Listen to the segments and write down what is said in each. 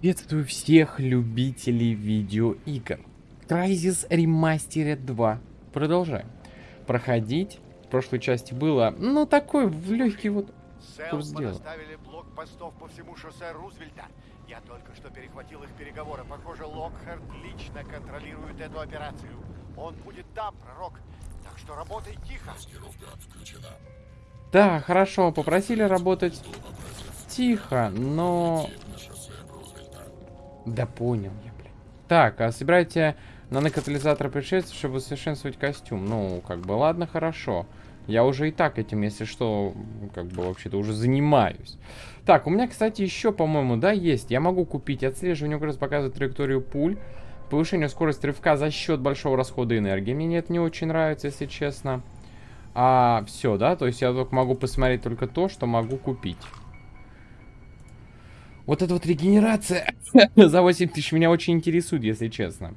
Приветствую всех любителей видеоигр. Crysis Remastered 2. Продолжаем. Проходить. В прошлой части было, ну, такой в легкий вот курс дела. поставили блокпостов по всему шоссе Рузвельта. Я только что перехватил их переговоры. Похоже, Локхард лично контролирует эту операцию. Он будет там, пророк. Так что работай тихо. Да, хорошо, попросили работать тихо, но... Да понял я, блин. Так, а собирайте нанокатализатор пришельцев, чтобы усовершенствовать костюм. Ну, как бы, ладно, хорошо. Я уже и так этим, если что, как бы, вообще-то уже занимаюсь. Так, у меня, кстати, еще, по-моему, да, есть. Я могу купить отслеживание угроз, показывает траекторию пуль. Повышение скорости рывка за счет большого расхода энергии. Мне это не очень нравится, если честно. А, все, да? То есть я только могу посмотреть только то, что могу купить. Вот эта вот регенерация за 8 тысяч меня очень интересует, если честно.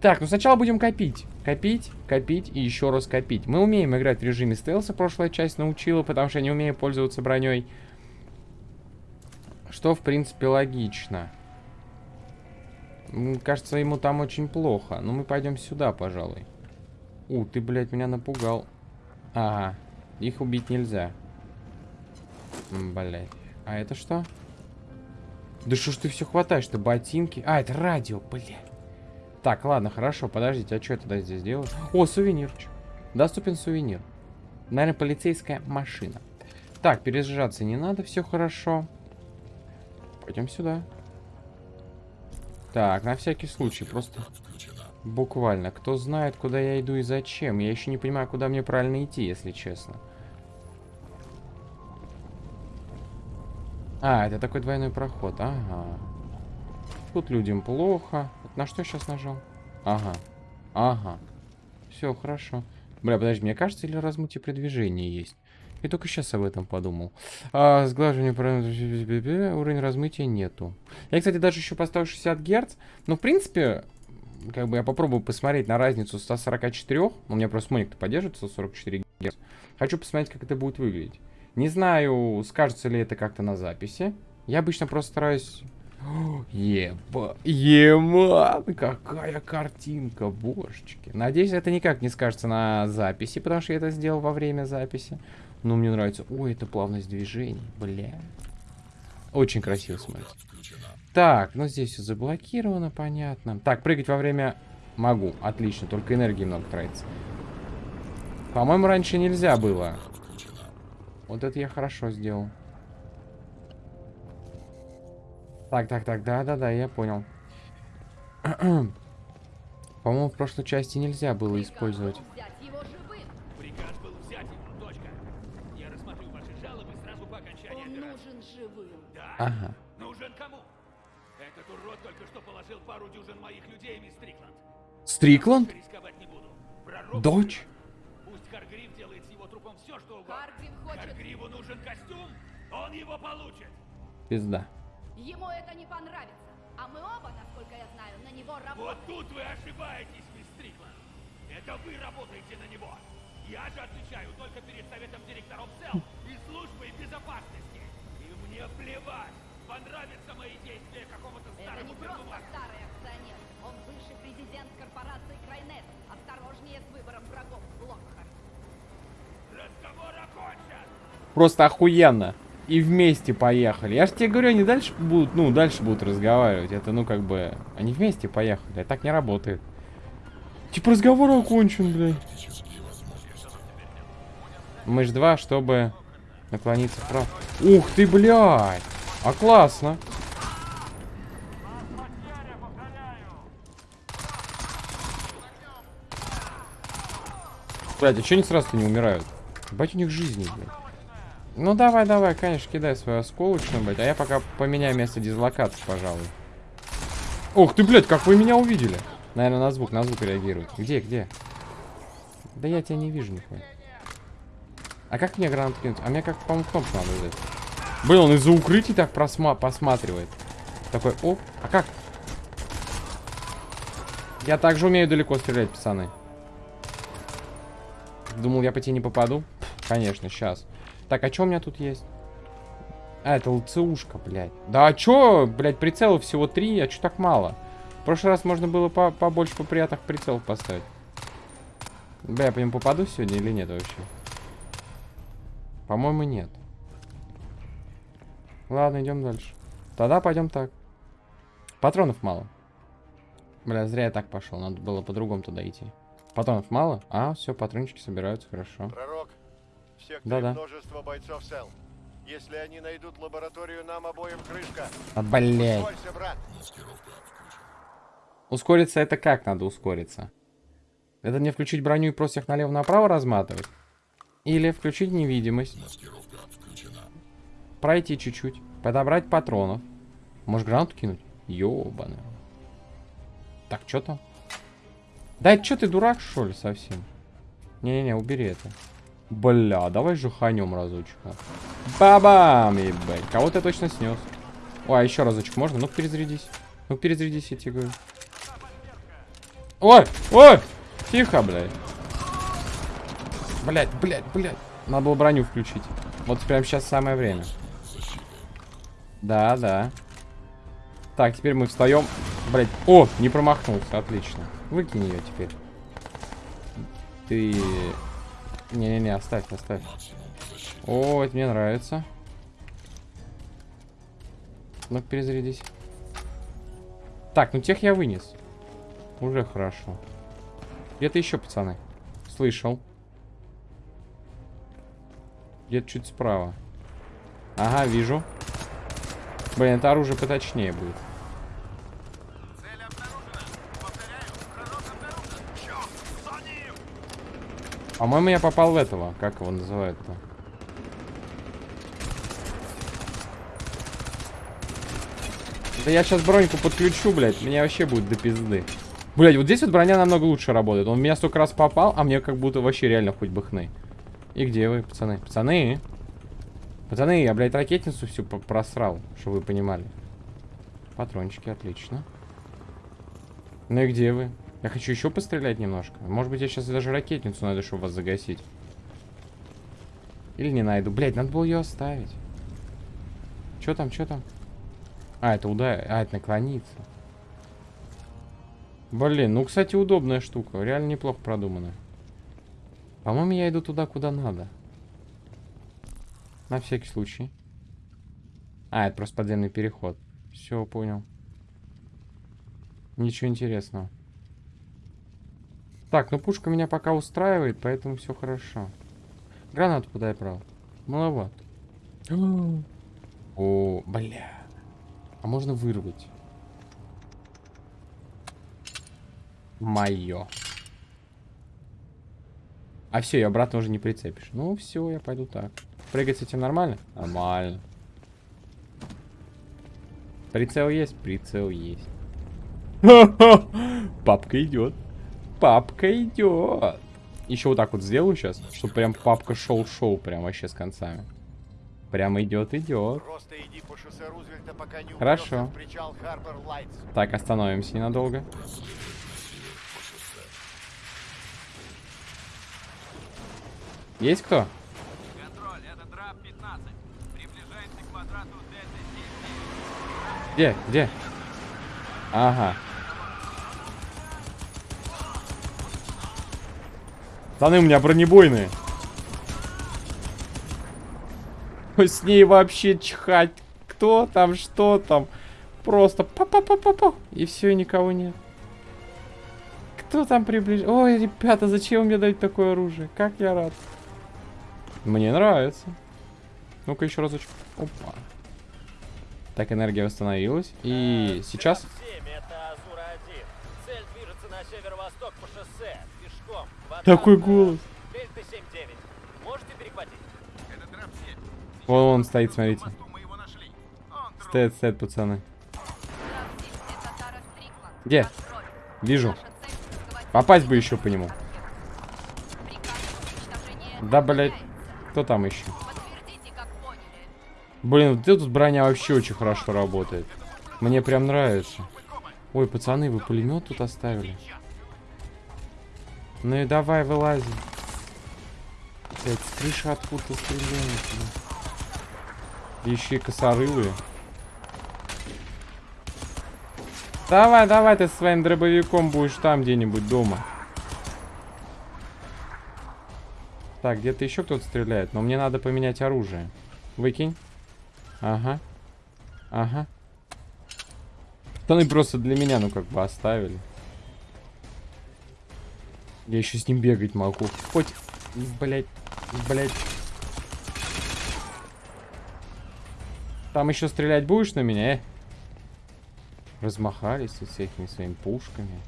Так, ну сначала будем копить. Копить, копить и еще раз копить. Мы умеем играть в режиме стелса, прошлая часть научила, потому что я не умею пользоваться броней. Что, в принципе, логично. Кажется, ему там очень плохо. Ну, мы пойдем сюда, пожалуй. У, ты, блядь, меня напугал. Ага, их убить нельзя. Блядь. А это что? Да что ж ты все хватаешь-то? Ботинки. А, это радио, блядь. Так, ладно, хорошо, подождите, а что я тогда здесь делаю? О, сувенирчик. Доступен сувенир. Наверное, полицейская машина. Так, перезаряжаться не надо, все хорошо. Пойдем сюда. Так, на всякий случай, просто буквально. Кто знает, куда я иду и зачем. Я еще не понимаю, куда мне правильно идти, если честно. А, это такой двойной проход. Ага. Тут людям плохо. На что я сейчас нажал? Ага. Ага. Все, хорошо. Бля, подожди, мне кажется, или размытие при движении есть? Я только сейчас об этом подумал. А, сглаживание уровень размытия нету. Я, кстати, даже еще поставил 60 Гц. Но, в принципе, как бы я попробую посмотреть на разницу 144. У меня просто моник поддерживает 144 Гц. Хочу посмотреть, как это будет выглядеть. Не знаю, скажется ли это как-то на записи. Я обычно просто стараюсь... О, Еба... Ема! Какая картинка, божечки. Надеюсь, это никак не скажется на записи, потому что я это сделал во время записи. Но мне нравится... Ой, это плавность движений, бля. Очень красиво смотрится. Так, ну здесь все заблокировано, понятно. Так, прыгать во время... Могу, отлично, только энергии много тратится. По-моему, раньше нельзя было. Вот это я хорошо сделал. Так, так, так, да-да-да, я понял. По-моему, в прошлой части нельзя было использовать. Взять его живым. Приказ был взять его, точка. Я рассмотрю ваши жалобы сразу по окончании Он операции. нужен живым. Да? Ага. Нужен кому? Этот урод только что положил пару дюжин моих людей, мисс. Стрикланд? Пророк Дочь? Трупом все, что угодно. Харгрив хочет... Харгриву нужен костюм, он его получит. Пизда. Ему это не понравится. А мы оба, насколько я знаю, на него Вот работаем. тут вы ошибаетесь, мисс Стрикленд. Это вы работаете на него. Я же отвечаю только перед советом директоров СЭЛ и службой безопасности. И мне плевать, понравятся мои действия какому-то Это старому не просто пердуну. старый акционер. Он бывший президент корпорации Крайнет. Осторожнее с выбором врагов. Просто охуенно. И вместе поехали. Я же тебе говорю, они дальше будут, ну, дальше будут разговаривать. Это, ну, как бы, они вместе поехали. А так не работает. Типа разговор окончен, блядь. Мышь 2, чтобы наклониться вправо. Ух ты, блядь. А классно. Блядь, а что они сразу не умирают? Бать у них жизни, блядь. Ну давай, давай, конечно, кидай свою осколочную, блядь. А я пока поменяю место дислокации, пожалуй. Ух ты, блядь, как вы меня увидели? Наверное, на звук, на звук реагирует. Где, где? Да я тебя не вижу, нихуя. А как мне гранату кинуть? А мне как, по-моему, кнопку надо взять. Блин, он из-за укрытий так просма посматривает. Такой, оп, а как? Я также умею далеко стрелять, пацаны. Думал, я по тебе не попаду? Конечно, сейчас. Так, а что у меня тут есть? А, это ЛЦУшка, блядь. Да а чё, блядь, прицелов всего три, а чё так мало? В прошлый раз можно было по побольше, по приятных прицелов поставить. Бля, я по нему попаду сегодня или нет вообще? По-моему, нет. Ладно, идем дальше. Тогда пойдем так. Патронов мало. Бля, зря я так пошел. Надо было по-другому туда идти. Патронов мало? А, все, патрончики собираются, хорошо. Пророк, в секторе Да-да. множество бойцов СЭЛ. Если они найдут лабораторию, нам обоим крышка. А, блядь. Ускорься, брат. Ускориться это как надо ускориться? Это мне включить броню и просто их налево-направо разматывать? Или включить невидимость? Пройти чуть-чуть. Подобрать патронов. Может гранату кинуть? Ёбаный. Так, что там? Да что ты дурак, что ли, совсем? Не-не-не, убери это. Бля, давай же ханем разочек. а. Бабам, ебать. Кого-то я точно снес. Ой, а еще разочек можно? Ну перезарядись. Ну перезарядись, я тебе говорю. Ой, ой! Тихо, блядь. Блядь, блядь, блядь. Надо было броню включить. Вот прямо сейчас самое время. Да, да. Так, теперь мы встаем. Блядь. О, не промахнулся, отлично. Выкинь ее теперь. Ты... Не-не-не, оставь, оставь. О, это мне нравится. ну перезарядись. Так, ну тех я вынес. Уже хорошо. Где-то еще, пацаны. Слышал. Где-то чуть справа. Ага, вижу. Блин, это оружие поточнее будет. По-моему, я попал в этого. Как его называют-то? Да я сейчас броньку подключу, блядь. Мне вообще будет до пизды. Блядь, вот здесь вот броня намного лучше работает. Он в меня столько раз попал, а мне как будто вообще реально хоть бы хны. И где вы, пацаны? Пацаны? Пацаны, я, блядь, ракетницу всю просрал, чтобы вы понимали. Патрончики, отлично. Ну и где вы? Я хочу еще пострелять немножко. Может быть, я сейчас даже ракетницу найду, чтобы вас загасить. Или не найду. Блядь, надо было ее оставить. Че там, что там? А, это удар. А, это наклониться. Блин, ну, кстати, удобная штука. Реально неплохо продуманная. По-моему, я иду туда, куда надо. На всякий случай. А, это просто подземный переход. Все, понял. Ничего интересного. Так, ну пушка меня пока устраивает, поэтому все хорошо. Гранату куда я брал? Маловато. О, бля. А можно вырвать? Мое. А все, ее обратно уже не прицепишь. Ну все, я пойду так. Прыгать с этим нормально? Нормально. Прицел есть? Прицел есть. Папка идет. Папка идет. Еще вот так вот сделаю сейчас, чтобы прям папка шел-шоу прям вообще с концами. Прям идет, идет. Просто иди по шоссе Рузвельта, пока не Хорошо. Так, остановимся ненадолго. Есть кто? Контроль, это драп 15. Приближаемся к квадрату Дельта Где? Где? Ага. Пацаны, у меня бронебойные. Ой, С ней вообще чихать. Кто там, что там. Просто па-па-па-па-па. И все, и никого нет. Кто там приближается? Ой, ребята, зачем вы мне дать такое оружие? Как я рад. Мне нравится. Ну-ка еще разочек. Опа. Так, энергия восстановилась. И сейчас... Такой голос. Дельта 7-9. Можете перехватить? Это драп 7. Вон он стоит, смотрите. Стоит, стоит, пацаны. Где? Вижу. Попасть бы еще по нему. Да, блядь. Кто там еще? Блин, вот тут броня вообще очень хорошо работает. Мне прям нравится. Ой, пацаны, вы пулемет тут оставили. Ну и давай, вылази. Блять, с крыши откуда стреляют, блин. Еще и косорылые. Давай, давай, ты своим дробовиком будешь там где-нибудь дома. Так, где-то еще кто-то стреляет, но мне надо поменять оружие. Выкинь. Ага. Ага. Штаны просто для меня, ну, как бы оставили. Я еще с ним бегать могу. Хоть, блять, блять. Там еще стрелять будешь на меня, э? Размахались со всякими своими пушками.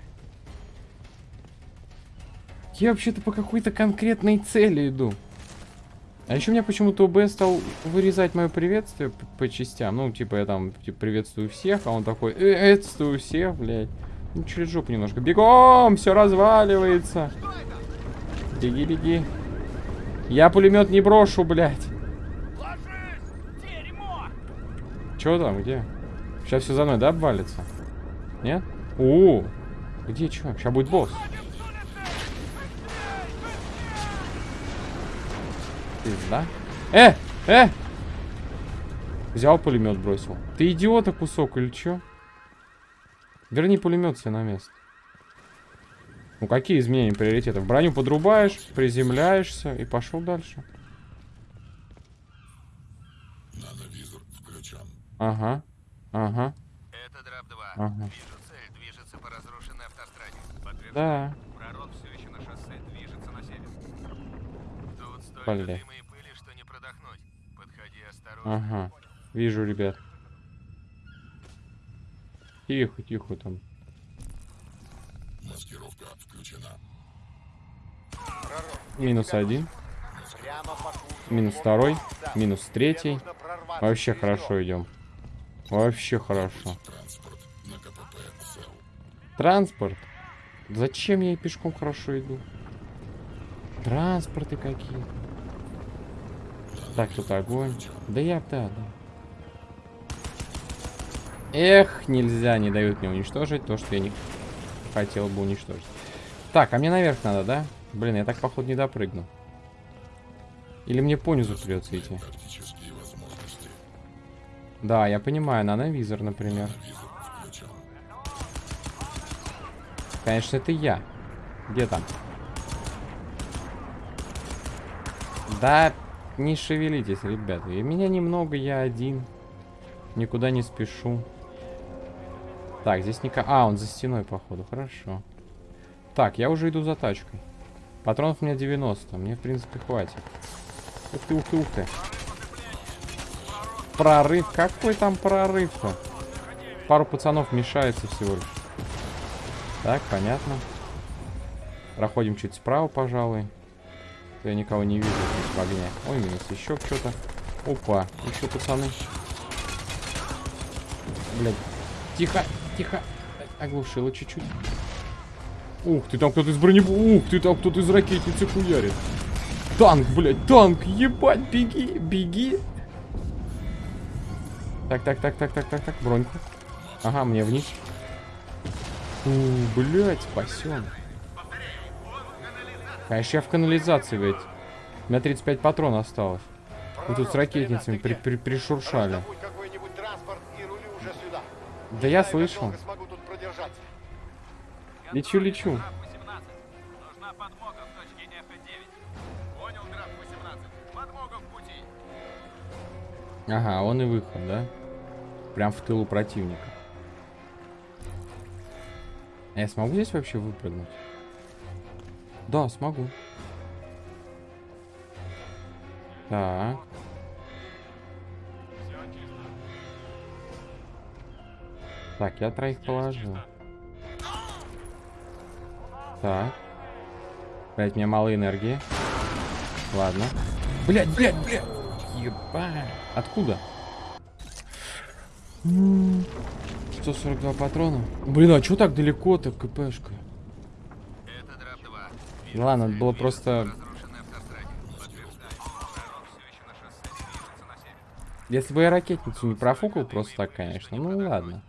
Я вообще-то по какой-то конкретной цели иду. А еще у меня почему-то ОБ стал вырезать мое приветствие по, по частям. Ну, типа, я там типа, приветствую всех, а он такой, приветствую всех, блядь. Ну, через жопу немножко. Бегом! Все разваливается. Беги, беги. Я пулемет не брошу, блядь. Че там, где? Сейчас все за мной, да, обвалится? Нет? О, где что? Сейчас будет босс. Пизда. Э! Э! Взял пулемет, бросил. Ты идиота кусок или что? Верни пулемет себе на место. Ну какие изменения приоритетов? Броню подрубаешь, приземляешься и пошел дальше. Нановизор включен. Ага. Ага. Это драп 2. Ага. Вижу цель, движется по разрушенной автостраде. Подтверждаю. Да. Пророк все еще на шоссе, движется на север. Тут столько Бля. дыма и пыли, что не продохнуть. Подходи осторожно. Ага. Вижу, ребят. Тихо, тихо там. Маскировка включена. Минус один. Минус второй. Минус третий. Вообще хорошо идем. Вообще хорошо. Транспорт на КПП СЭЛ. Транспорт. Зачем я и пешком хорошо иду? Транспорты какие. Так, тут огонь. Да я, да, да. Эх, нельзя, не дают мне уничтожить то, что я не хотел бы уничтожить. Так, а мне наверх надо, да? Блин, я так, походу, не допрыгну. Или мне понизу придется идти? Да, я понимаю, нановизор, например. Визор включен. Конечно, это я. Где там? Да, не шевелитесь, ребята. И меня немного, я один. Никуда не спешу. Так, здесь никак... А, он за стеной, походу. Хорошо. Так, я уже иду за тачкой. Патронов у меня 90. Мне, в принципе, хватит. Ух ты, ух ты, ух ты. Прорыв. Какой там прорыв-то? Пару пацанов мешается всего лишь. Так, понятно. Проходим чуть справа, пожалуй. Я никого не вижу здесь в огне. Ой, минус еще что-то. Опа, еще пацаны. Блядь. Тихо, тихо. Оглушило чуть-чуть. Ух ты, там кто-то из брони... Ух ты, там кто-то из ракетницы хуярит. Танк, блядь, танк, ебать, беги, беги. Так, так, так, так, так, так, так, броньку. Ага, мне вниз. У, блядь, спасен. Конечно, я в канализации ведь. У меня 35 патронов осталось. Вы тут с ракетницами при при пришуршали. Драп 18. Подмога в пути. Ага, он и выход, да? Прям в тылу противника. А я смогу здесь вообще выпрыгнуть? Да, смогу. Так. Так, я троих положил. Так. Блять, мне мало энергии. Ладно. Блять, блять, блять. Ебать. Откуда? М, 142 патрона. Блин, а чё так далеко-то, КПшка? Это 2. Ладно, надо было просто... Если бы я ракетницу не профукал просто так, конечно. Ну ладно.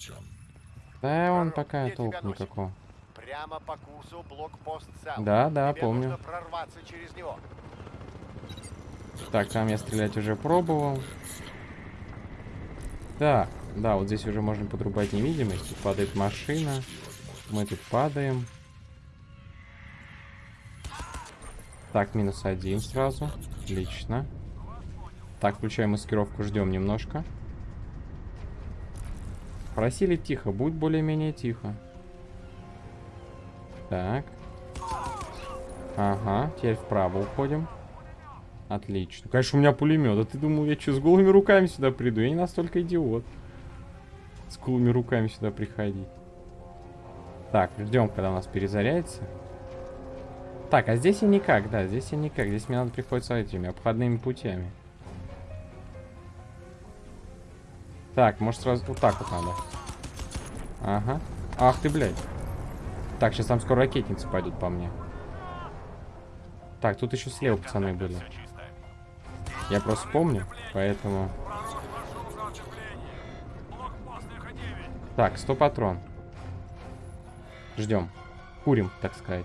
Включен. Да он Пророк, пока толк никакого. Прямо по курсу блокпост Сам. Да, да, Тебе помню. нужно прорваться через него. Так, там я стрелять уже пробовал. Так, да, вот здесь уже можно подрубать невидимость. Тут падает машина. Мы тут падаем. Так, минус один сразу. Отлично. Так, включаем маскировку, ждем немножко. Просили тихо, будь более-менее тихо. Так. Ага, теперь вправо уходим. Отлично. Конечно, у меня пулемет. А ты думал, я что, с голыми руками сюда приду? Я не настолько идиот. С голыми руками сюда приходить. Так, ждем, когда у нас перезарядится. Так, а здесь я никак, да, здесь я никак. Здесь мне надо приходится этими обходными путями. Так, может сразу вот так вот надо. Ага. Ах ты, блядь. Так, сейчас там скоро ракетницы пойдут по мне. Так, тут еще слева пацаны были. Я просто помню, поэтому... Так, 100 патрон. Ждем. Курим, так сказать.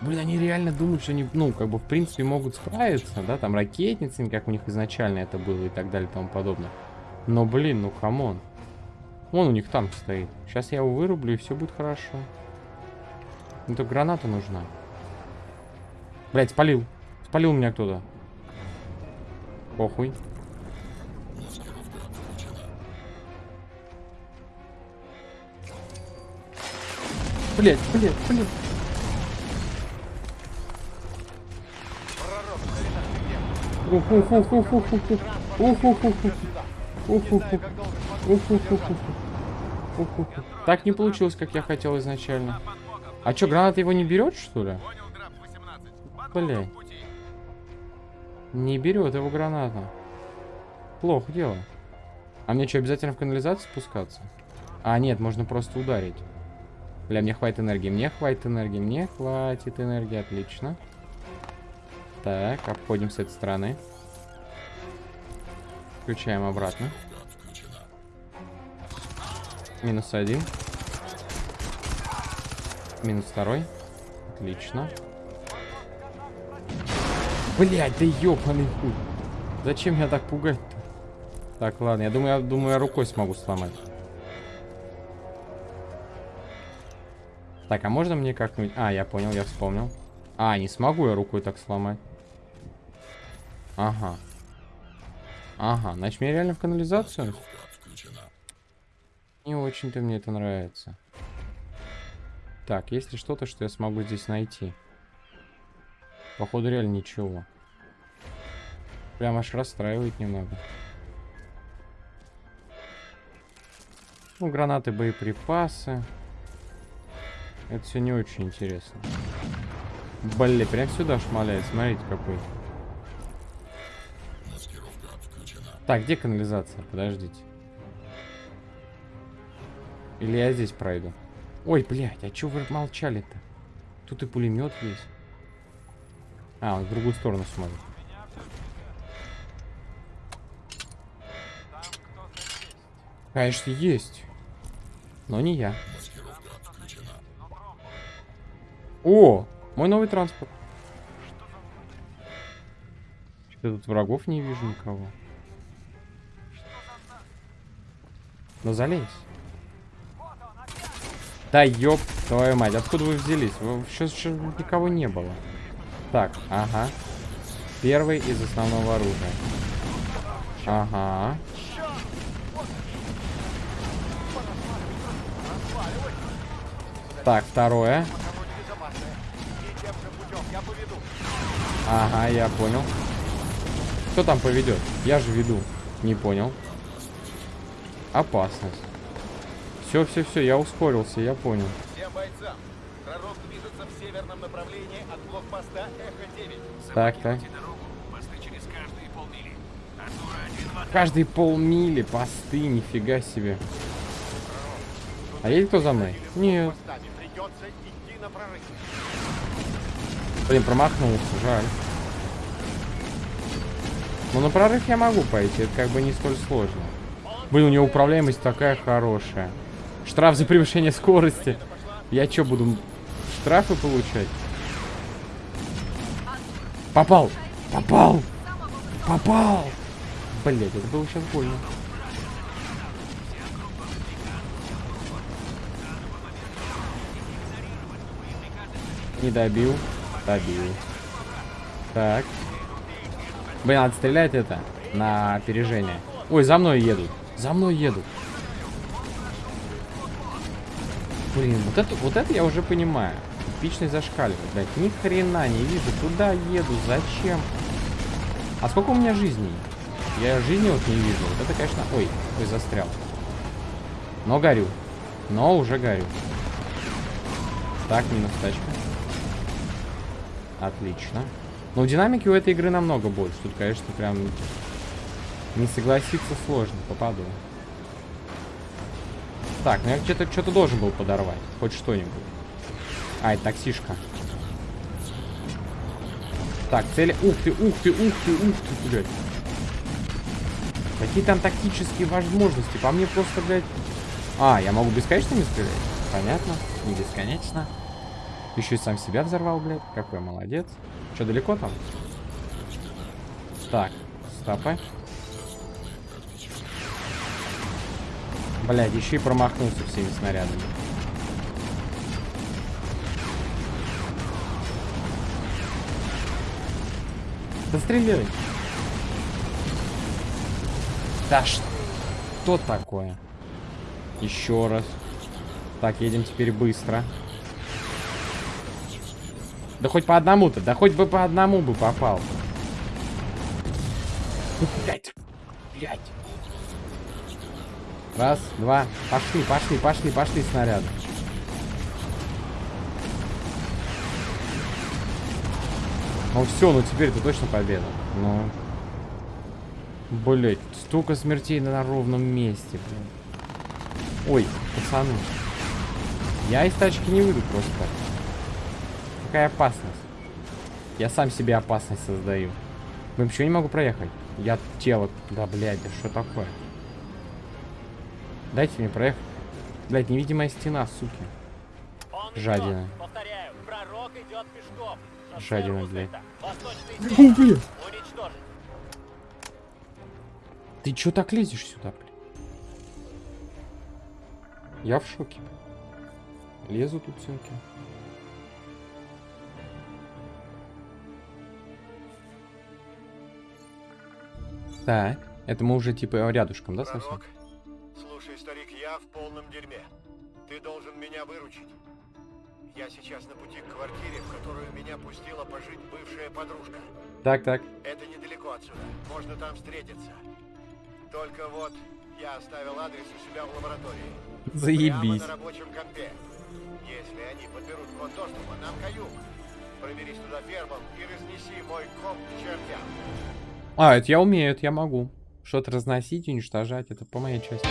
Блин, они реально думают, что они, ну, как бы, в принципе, могут справиться, да, там, ракетницами, как у них изначально это было и так далее и тому подобное. Но, блин, ну, come on. Вон у них танк стоит. Сейчас я его вырублю, и все будет хорошо. Ну, то граната нужна. Блять, спалил. Спалил меня кто-то. Похуй. Блять, блять, блять. Ух, ух, ух, ух, ух, ух, ух. Ух, ух, ух, ух. Так не получилось, как я хотел изначально. А чё, граната его не берет, что ли? Блин. Не берет его граната. Плохо дело. А мне что, обязательно в канализацию спускаться? А, нет, можно просто ударить. Бля, мне хватит энергии, мне хватит энергии, мне хватит энергии, отлично. Так, обходим с этой стороны. Включаем обратно. Минус один. Минус второй. Отлично. Блять, да ёбаный хуй. Зачем меня так пугать-то? Так, ладно, я думаю, я думаю, я рукой смогу сломать. Так, а можно мне как-нибудь... А, я понял, я вспомнил. А, не смогу я рукой так сломать. Ага. Ага, значит, мне реально в канализацию? Не очень-то мне это нравится. Так, есть ли что-то, что я смогу здесь найти? Походу, реально ничего. Прям аж расстраивает немного. Ну, гранаты, боеприпасы. Это все не очень интересно. Блин, прям сюда шмаляет. Смотрите, какой. Так, где канализация? Подождите. Или я здесь пройду? Ой, блядь, а чё вы молчали-то? Тут и пулемет есть. А, он в другую сторону смотрит. Конечно, есть. Но не я. О, мой новый транспорт. Я тут врагов не вижу никого. Ну залезь. Да ёб твою мать, откуда вы взялись? Сейчас никого не было. Так, ага. Первый из основного оружия. Ага. Так, второе. Ага, я понял. Кто там поведет? Я же веду. Не понял. Опасность. Все, все, все, я ускорился, я понял. Всем бойцам. Пророк движется в северном направлении от блокпоста Эхо-9. Так, так. каждые полмили. Посты, нифига себе. А едет кто за мной? Нет. Блин, промахнулся, жаль. Ну, на прорыв я могу пойти, это как бы не столь сложно. Блин, у него управляемость такая хорошая. Штраф за превышение скорости. Я что, буду штрафы получать? Попал! Попал! Попал! Блять, это было сейчас больно. Не добил. Добил. Так. Блин, надо стрелять это на опережение. Ой, за мной едут. За мной едут. Блин, вот это, вот это я уже понимаю. Типичный зашкаливает, блядь. Ни хрена не вижу. Куда еду? Зачем? А сколько у меня жизней? Я жизни вот не вижу. Вот это, конечно... Ой, ой, застрял. Но горю. Но уже горю. Так, минус тачка. Отлично. Но динамики у этой игры намного больше. Тут, конечно, прям не согласиться сложно. Попаду. Так, ну я что-то что-то должен был подорвать. Хоть что-нибудь. Ай, таксишка. Так, цели... Ух ты, ух ты, ух ты, ух ты, блядь. Какие там тактические возможности? По мне просто, блядь... А, я могу бесконечными стрелять? Понятно. Не бесконечно. Еще и сам себя взорвал, блядь. Какой молодец. Что, далеко там? Так, стопы. Блядь, еще и промахнулся всеми снарядами. Да стреляй. Да что такое? Еще раз. Так, едем теперь быстро. Да хоть по одному-то, да хоть бы по одному бы попал. Блять, блять. Раз, два, пошли, пошли, пошли, пошли снаряды. Ну все, ну теперь это точно победа. Ну. Блять, столько смертей на ровном месте, блин. Ой, пацаны. Я из тачки не выйду просто. Какая опасность? Я сам себе опасность создаю. Ну почему я не могу проехать? Я тело... Да, блядь, да что такое? Дайте мне проехать. Блядь, невидимая стена, суки. Он Жадина. идет. Повторяю, пророк идет пешком. Шоссе Жадина, блядь. Ты чё так лезешь сюда, блядь? Я в шоке. Лезу тут всякие. Так, это мы уже типа рядышком, да, совсем? Пророк, я в полном дерьме. Ты должен меня выручить. Я сейчас на пути к квартире, в которую меня пустила пожить бывшая подружка. Так, так. Это недалеко отсюда. Можно там встретиться. Только вот я оставил адрес у себя в лаборатории. Прямо Заебись. на рабочем компе. Если они подберут код доступа, нам каюк. Проберись туда первым и разнеси мой комп к чертям. А, это я умею, это я могу. Что-то разносить, уничтожать, это по моей части.